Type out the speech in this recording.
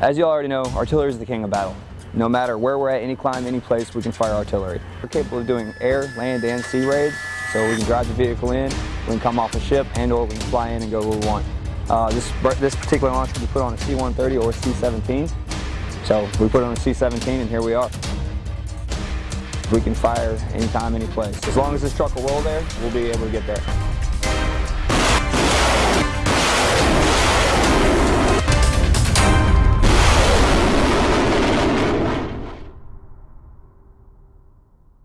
As you already know, artillery is the king of battle. No matter where we're at, any clime, any place, we can fire artillery. We're capable of doing air, land, and sea raids, so we can drive the vehicle in, we can come off a ship, and or we can fly in and go where we want. Uh, this, this particular launch can be put on a C-130 or a C-17. So we put on a C-17 and here we are. We can fire anytime, any place. As long as this truck will roll there, we'll be able to get there.